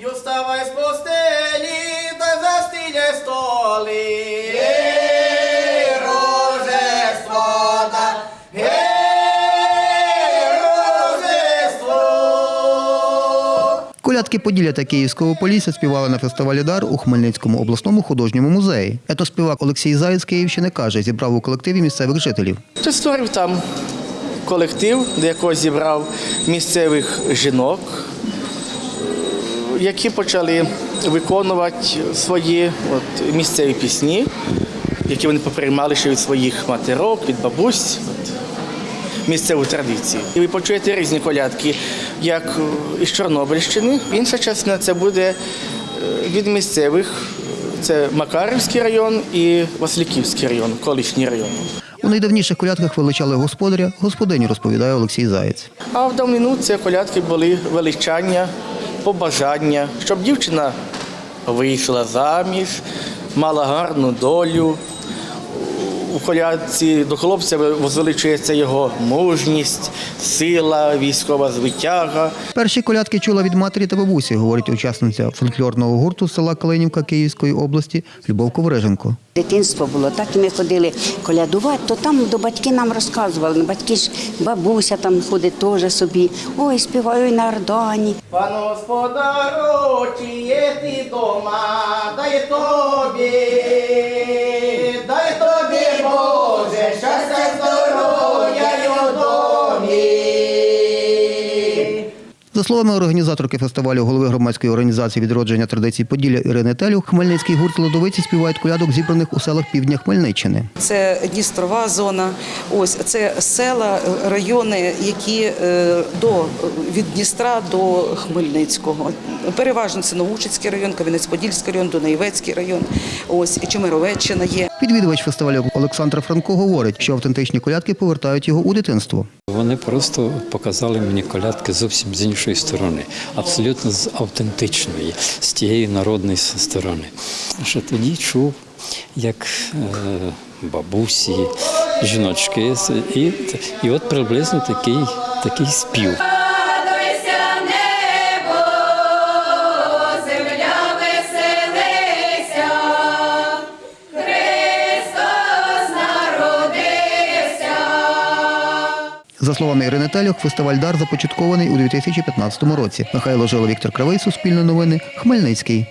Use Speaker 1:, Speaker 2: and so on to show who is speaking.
Speaker 1: й уставай з постелі, та застиля столи. Гей, Рождество, да, гей, Рождество.
Speaker 2: Колядки Поділля та Київського Полісся співали на фестивалі Дар у Хмельницькому обласному художньому музеї. Етоспівак Олексій Заєць Київщини каже, зібрав у колективі місцевих жителів.
Speaker 1: Ти створив там колектив, до якого зібрав місцевих жінок, які почали виконувати свої от, місцеві пісні, які вони поприймали ще від своїх матерок, від бабусь. От, місцеву традицію. І ви почуєте різні колядки, як із Чорнобильщини. Інша частина це буде е, від місцевих. Це Макарівський район і Васильківський район, колишній район.
Speaker 2: У найдавніших колядках величали господаря, господиню, розповідає Олексій Заєць.
Speaker 1: А в давнину це колядки були величання, побажання, щоб дівчина вийшла заміж, мала гарну долю. У колядці до хлопця возвеличується його мужність, сила, військова звитяга.
Speaker 2: Перші колядки чула від матері та бабусі, говорить учасниця фольклорного гурту села Калинівка Київської області Любов Ковриженко.
Speaker 3: Дитинство було, так і ми ходили колядувати, то там до батьки нам розказували. Батьки ж бабуся там ходить теж собі. Ой, співаю на Ордані.
Speaker 1: Пан господару, чи є ти дома, дай тобі,
Speaker 2: За словами організаторки фестивалю голови громадської організації відродження традицій Поділля Ірини Телю, Хмельницький гурт Лодовиці співають колядок, зібраних у селах півдня Хмельниччини.
Speaker 4: Це Дністрова зона. Ось це села, райони, які е, до від Дністра до Хмельницького. Переважно це Новучицький район, Кам'янець-Подільський район, Дунаєвецький район. Ось і Чемеровеччина є.
Speaker 2: Відвідувач фестивалю Олександр Франко говорить, що автентичні колядки повертають його у дитинство.
Speaker 5: Вони просто показали мені колядки зовсім з іншої сторони, абсолютно з автентичної, з тієї народної сторони. Що тоді чув, як е, бабусі, жіночки, і, і от приблизно такий, такий спів.
Speaker 2: За словами Ірини Телюх, фестиваль Дар започаткований у 2015 році. Михайло Жила, Віктор Кривий, Суспільне новини, Хмельницький.